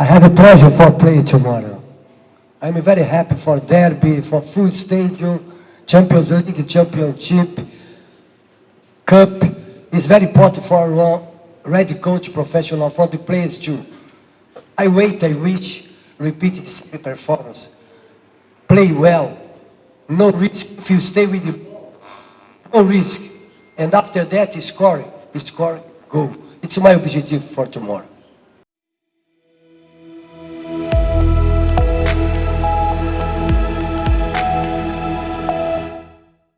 I have a pleasure for playing tomorrow. I'm very happy for derby, for full stadium, Champions League, Championship, Cup. It's very important for ready coach professional, for the players too. I wait, I wish, repeat the same performance. Play well, no risk. If you stay with the no risk. And after that, score, score, go. It's my objective for tomorrow.